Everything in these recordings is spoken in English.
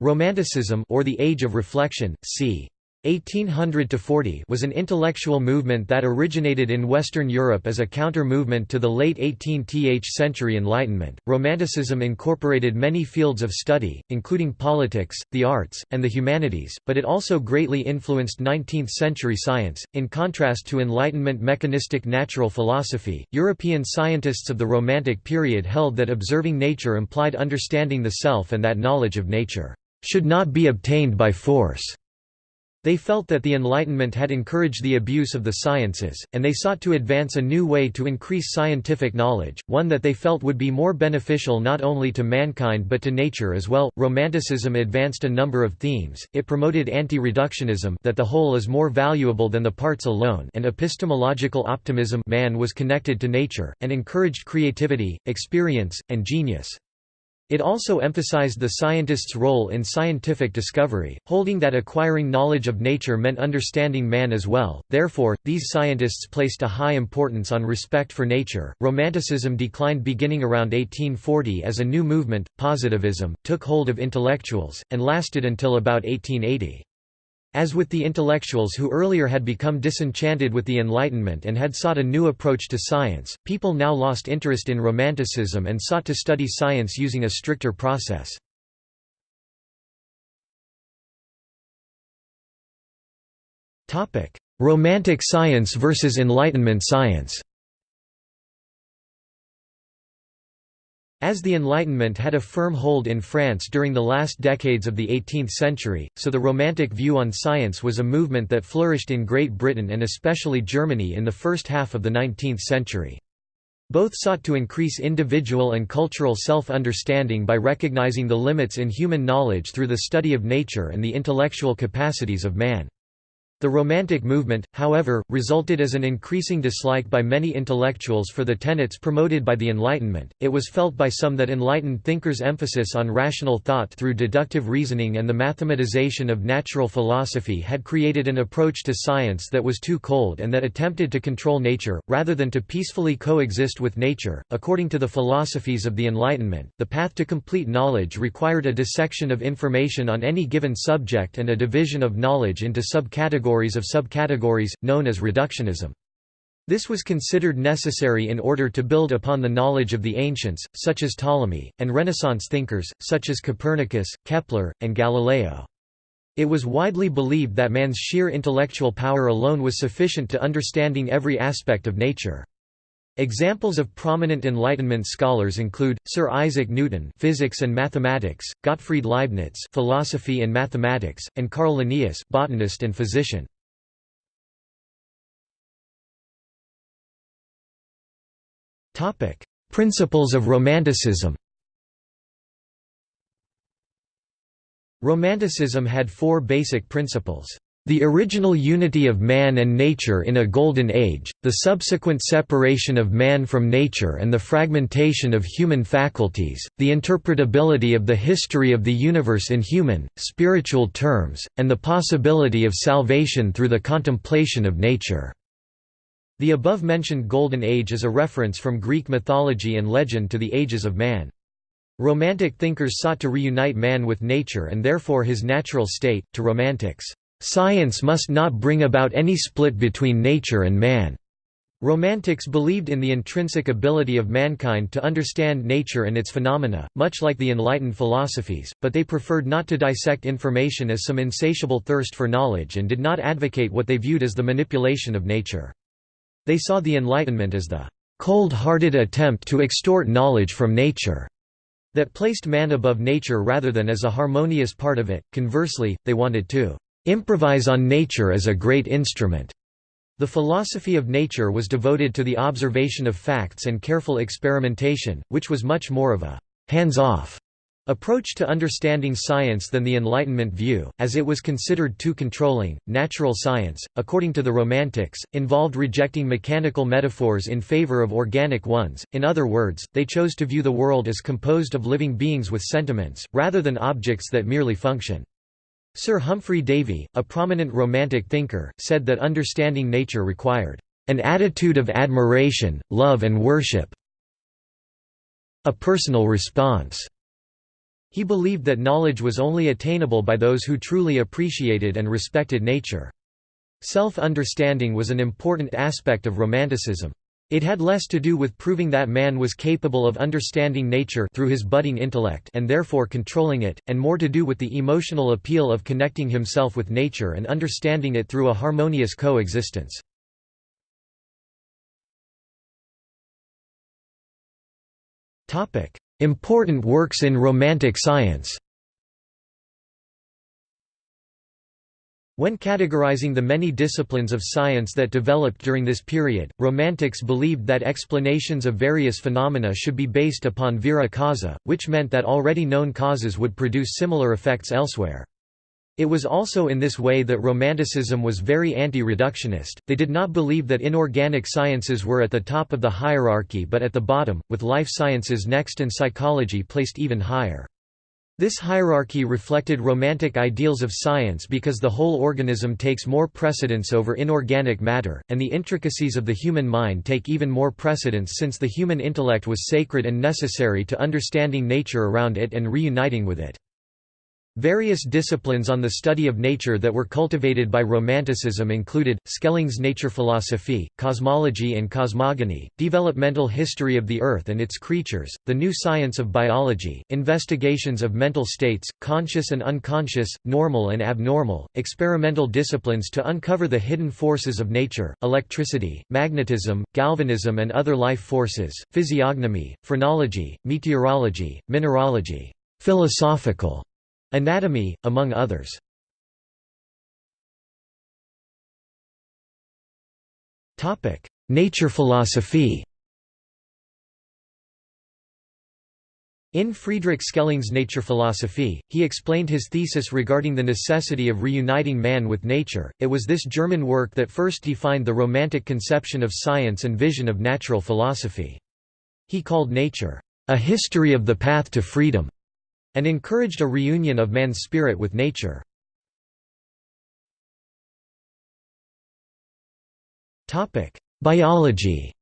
Romanticism or the Age of Reflection, c. 1800–40 was an intellectual movement that originated in Western Europe as a counter-movement to the late 18th century Enlightenment. Romanticism incorporated many fields of study, including politics, the arts, and the humanities, but it also greatly influenced 19th-century science. In contrast to Enlightenment mechanistic natural philosophy, European scientists of the Romantic period held that observing nature implied understanding the self and that knowledge of nature should not be obtained by force. They felt that the Enlightenment had encouraged the abuse of the sciences, and they sought to advance a new way to increase scientific knowledge, one that they felt would be more beneficial not only to mankind but to nature as well. Romanticism advanced a number of themes. It promoted anti-reductionism that the whole is more valuable than the parts alone and epistemological optimism man was connected to nature, and encouraged creativity, experience, and genius. It also emphasized the scientist's role in scientific discovery, holding that acquiring knowledge of nature meant understanding man as well. Therefore, these scientists placed a high importance on respect for nature. Romanticism declined beginning around 1840 as a new movement, positivism, took hold of intellectuals, and lasted until about 1880. As with the intellectuals who earlier had become disenchanted with the Enlightenment and had sought a new approach to science, people now lost interest in Romanticism and sought to study science using a stricter process. Romantic science versus Enlightenment science As the Enlightenment had a firm hold in France during the last decades of the 18th century, so the Romantic view on science was a movement that flourished in Great Britain and especially Germany in the first half of the 19th century. Both sought to increase individual and cultural self-understanding by recognizing the limits in human knowledge through the study of nature and the intellectual capacities of man. The Romantic movement, however, resulted as an increasing dislike by many intellectuals for the tenets promoted by the Enlightenment. It was felt by some that enlightened thinkers' emphasis on rational thought through deductive reasoning and the mathematization of natural philosophy had created an approach to science that was too cold and that attempted to control nature, rather than to peacefully coexist with nature. According to the philosophies of the Enlightenment, the path to complete knowledge required a dissection of information on any given subject and a division of knowledge into subcategories categories of subcategories, known as reductionism. This was considered necessary in order to build upon the knowledge of the ancients, such as Ptolemy, and Renaissance thinkers, such as Copernicus, Kepler, and Galileo. It was widely believed that man's sheer intellectual power alone was sufficient to understanding every aspect of nature. Examples of prominent Enlightenment scholars include Sir Isaac Newton, physics and mathematics; Gottfried Leibniz, philosophy and mathematics; and Carl Linnaeus, botanist and physician. Topic: Principles of Romanticism. Romanticism had four basic principles. The original unity of man and nature in a golden age, the subsequent separation of man from nature and the fragmentation of human faculties, the interpretability of the history of the universe in human, spiritual terms, and the possibility of salvation through the contemplation of nature. The above-mentioned Golden Age is a reference from Greek mythology and legend to the ages of man. Romantic thinkers sought to reunite man with nature and therefore his natural state, to romantics. Science must not bring about any split between nature and man. Romantics believed in the intrinsic ability of mankind to understand nature and its phenomena, much like the enlightened philosophies, but they preferred not to dissect information as some insatiable thirst for knowledge and did not advocate what they viewed as the manipulation of nature. They saw the Enlightenment as the cold-hearted attempt to extort knowledge from nature that placed man above nature rather than as a harmonious part of it. Conversely, they wanted to improvise on nature as a great instrument. The philosophy of nature was devoted to the observation of facts and careful experimentation, which was much more of a hands-off approach to understanding science than the Enlightenment view, as it was considered too controlling. Natural science, according to the Romantics, involved rejecting mechanical metaphors in favor of organic ones. In other words, they chose to view the world as composed of living beings with sentiments, rather than objects that merely function. Sir Humphry Davy, a prominent Romantic thinker, said that understanding nature required an attitude of admiration, love and worship a personal response. He believed that knowledge was only attainable by those who truly appreciated and respected nature. Self-understanding was an important aspect of Romanticism. It had less to do with proving that man was capable of understanding nature through his budding intellect and therefore controlling it, and more to do with the emotional appeal of connecting himself with nature and understanding it through a harmonious coexistence. Important works in Romantic science When categorizing the many disciplines of science that developed during this period, Romantics believed that explanations of various phenomena should be based upon vera causa, which meant that already known causes would produce similar effects elsewhere. It was also in this way that Romanticism was very anti-reductionist, they did not believe that inorganic sciences were at the top of the hierarchy but at the bottom, with life sciences next and psychology placed even higher. This hierarchy reflected romantic ideals of science because the whole organism takes more precedence over inorganic matter, and the intricacies of the human mind take even more precedence since the human intellect was sacred and necessary to understanding nature around it and reuniting with it. Various disciplines on the study of nature that were cultivated by Romanticism included, Schelling's nature philosophy, cosmology and cosmogony, developmental history of the Earth and its creatures, the new science of biology, investigations of mental states, conscious and unconscious, normal and abnormal, experimental disciplines to uncover the hidden forces of nature, electricity, magnetism, galvanism and other life forces, physiognomy, phrenology, meteorology, mineralogy, philosophical Anatomy, among others. Nature philosophy In Friedrich Schelling's Nature Philosophy, he explained his thesis regarding the necessity of reuniting man with nature. It was this German work that first defined the Romantic conception of science and vision of natural philosophy. He called nature, a history of the path to freedom and encouraged a reunion of man's spirit with nature. Biology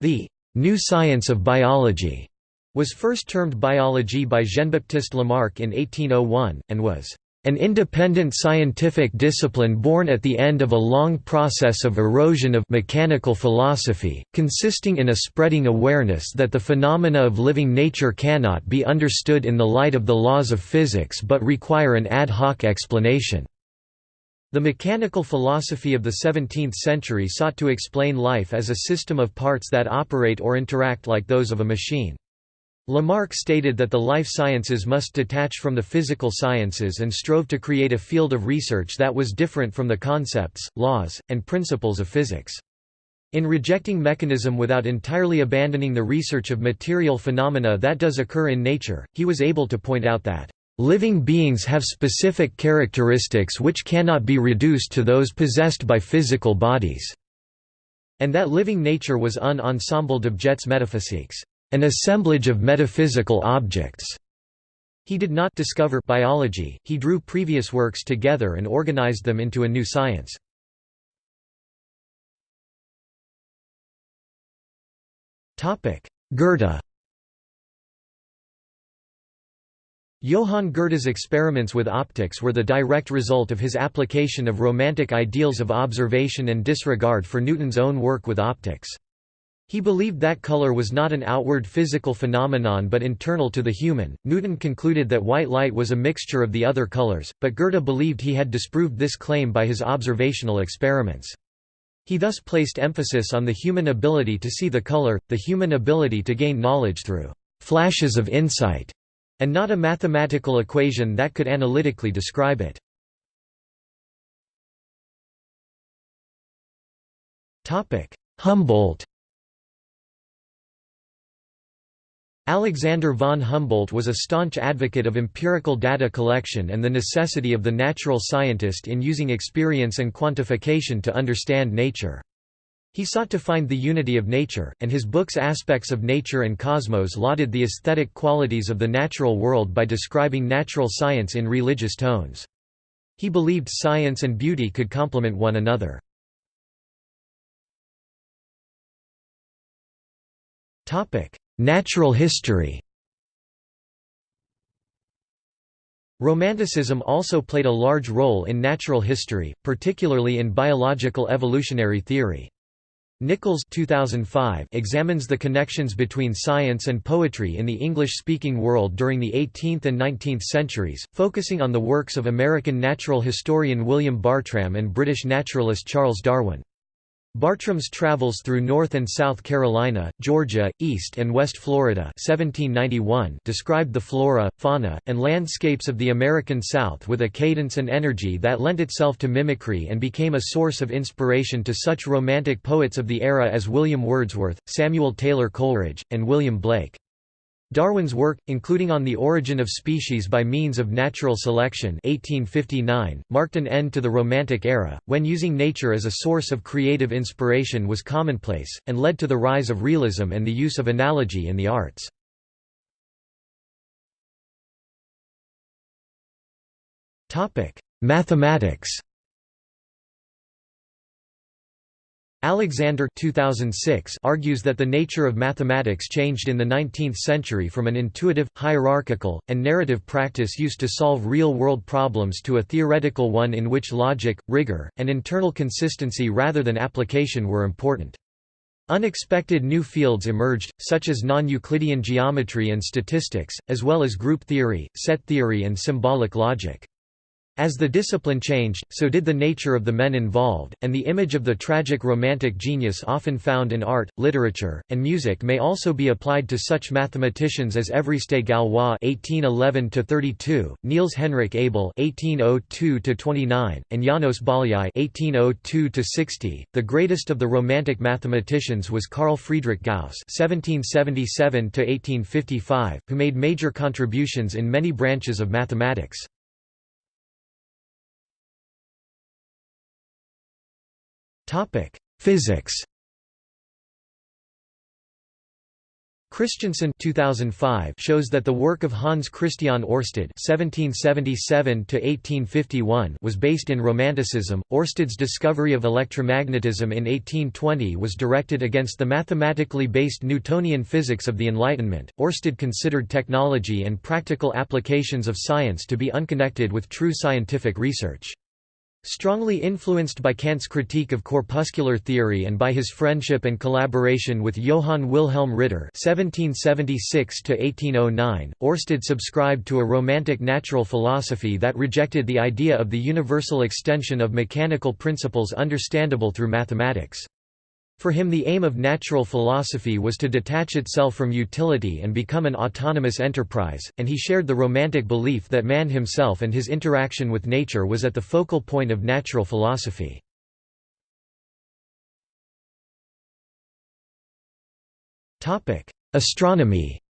The «new science of biology» was first termed biology by Jean-Baptiste Lamarck in 1801, and was an independent scientific discipline born at the end of a long process of erosion of mechanical philosophy, consisting in a spreading awareness that the phenomena of living nature cannot be understood in the light of the laws of physics but require an ad hoc explanation. The mechanical philosophy of the 17th century sought to explain life as a system of parts that operate or interact like those of a machine. Lamarck stated that the life sciences must detach from the physical sciences and strove to create a field of research that was different from the concepts, laws, and principles of physics. In rejecting mechanism without entirely abandoning the research of material phenomena that does occur in nature, he was able to point out that, "...living beings have specific characteristics which cannot be reduced to those possessed by physical bodies," and that living nature was un ensemble d'objets metaphysiques an assemblage of metaphysical objects. He did not discover biology, he drew previous works together and organized them into a new science. Goethe Johann Goethe's experiments with optics were the direct result of his application of Romantic ideals of observation and disregard for Newton's own work with optics. He believed that color was not an outward physical phenomenon but internal to the human. Newton concluded that white light was a mixture of the other colors, but Goethe believed he had disproved this claim by his observational experiments. He thus placed emphasis on the human ability to see the color, the human ability to gain knowledge through flashes of insight, and not a mathematical equation that could analytically describe it. Humboldt Alexander von Humboldt was a staunch advocate of empirical data collection and the necessity of the natural scientist in using experience and quantification to understand nature. He sought to find the unity of nature, and his books Aspects of Nature and Cosmos lauded the aesthetic qualities of the natural world by describing natural science in religious tones. He believed science and beauty could complement one another. Natural history Romanticism also played a large role in natural history, particularly in biological evolutionary theory. Nichols 2005 examines the connections between science and poetry in the English-speaking world during the 18th and 19th centuries, focusing on the works of American natural historian William Bartram and British naturalist Charles Darwin. Bartram's travels through North and South Carolina, Georgia, East and West Florida 1791 described the flora, fauna, and landscapes of the American South with a cadence and energy that lent itself to mimicry and became a source of inspiration to such romantic poets of the era as William Wordsworth, Samuel Taylor Coleridge, and William Blake. Darwin's work, including On the Origin of Species by Means of Natural Selection 1859, marked an end to the Romantic era, when using nature as a source of creative inspiration was commonplace, and led to the rise of realism and the use of analogy in the arts. Mathematics Alexander 2006 argues that the nature of mathematics changed in the 19th century from an intuitive, hierarchical, and narrative practice used to solve real-world problems to a theoretical one in which logic, rigor, and internal consistency rather than application were important. Unexpected new fields emerged, such as non-Euclidean geometry and statistics, as well as group theory, set theory and symbolic logic. As the discipline changed, so did the nature of the men involved, and the image of the tragic romantic genius often found in art, literature, and music may also be applied to such mathematicians as Évariste Galois (1811–32), Niels Henrik Abel (1802–29), and János Bolyai (1802–60). The greatest of the Romantic mathematicians was Carl Friedrich Gauss (1777–1855), who made major contributions in many branches of mathematics. Topic: Physics. Christiansen 2005 shows that the work of Hans Christian Ørsted (1777–1851) was based in Romanticism. Ørsted's discovery of electromagnetism in 1820 was directed against the mathematically based Newtonian physics of the Enlightenment. Ørsted considered technology and practical applications of science to be unconnected with true scientific research. Strongly influenced by Kant's critique of corpuscular theory and by his friendship and collaboration with Johann Wilhelm Ritter (1776–1809), Ørsted subscribed to a romantic natural philosophy that rejected the idea of the universal extension of mechanical principles understandable through mathematics. For him the aim of natural philosophy was to detach itself from utility and become an autonomous enterprise, and he shared the romantic belief that man himself and his interaction with nature was at the focal point of natural philosophy. Astronomy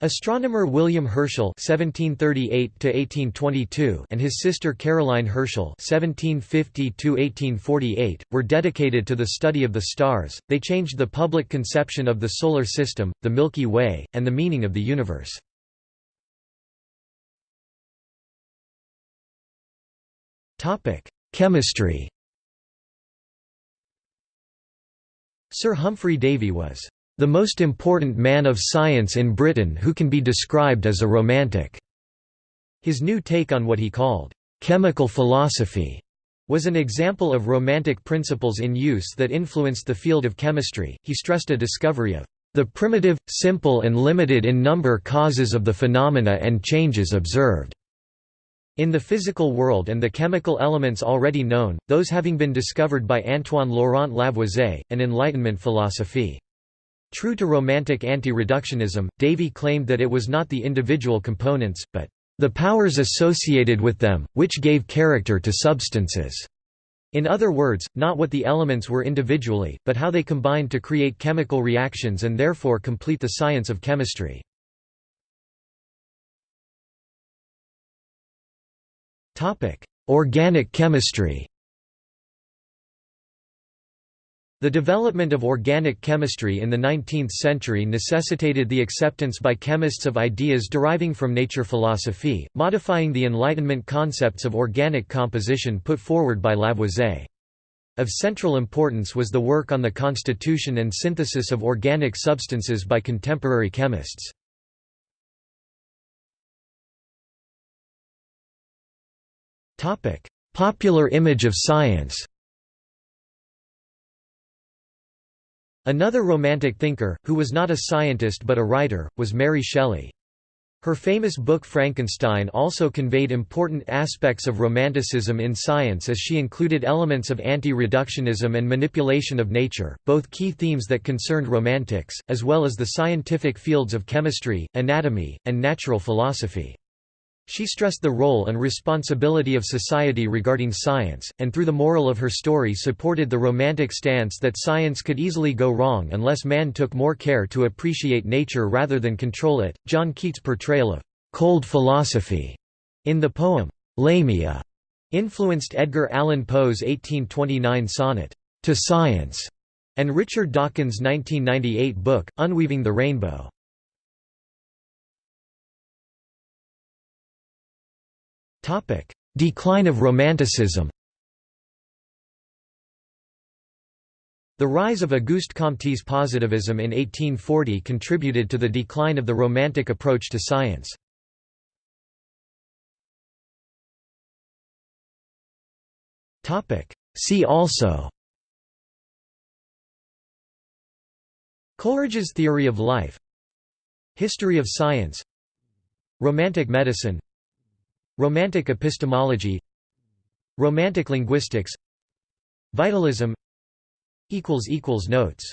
Astronomer William Herschel (1738–1822) and his sister Caroline Herschel (1750–1848) were dedicated to the study of the stars. They changed the public conception of the solar system, the Milky Way, and the meaning of the universe. Topic: Chemistry. Sir Humphry Davy was the most important man of science in Britain who can be described as a romantic." His new take on what he called, "...chemical philosophy." was an example of romantic principles in use that influenced the field of chemistry. He stressed a discovery of the primitive, simple and limited in number causes of the phenomena and changes observed in the physical world and the chemical elements already known, those having been discovered by Antoine Laurent Lavoisier, and Enlightenment philosophy. True to Romantic anti-reductionism, Davy claimed that it was not the individual components, but the powers associated with them, which gave character to substances. In other words, not what the elements were individually, but how they combined to create chemical reactions and therefore complete the science of chemistry. Organic chemistry The development of organic chemistry in the 19th century necessitated the acceptance by chemists of ideas deriving from nature philosophy, modifying the Enlightenment concepts of organic composition put forward by Lavoisier. Of central importance was the work on the constitution and synthesis of organic substances by contemporary chemists. Popular image of science Another Romantic thinker, who was not a scientist but a writer, was Mary Shelley. Her famous book Frankenstein also conveyed important aspects of Romanticism in science as she included elements of anti-reductionism and manipulation of nature, both key themes that concerned Romantics, as well as the scientific fields of chemistry, anatomy, and natural philosophy. She stressed the role and responsibility of society regarding science, and through the moral of her story supported the romantic stance that science could easily go wrong unless man took more care to appreciate nature rather than control it. John Keats' portrayal of cold philosophy in the poem Lamia influenced Edgar Allan Poe's 1829 sonnet, To Science, and Richard Dawkins' 1998 book, Unweaving the Rainbow. Decline of Romanticism. The rise of Auguste Comte's positivism in 1840 contributed to the decline of the Romantic approach to science. See also Coleridge's theory of life History of science Romantic medicine Romantic epistemology Romantic linguistics Vitalism Notes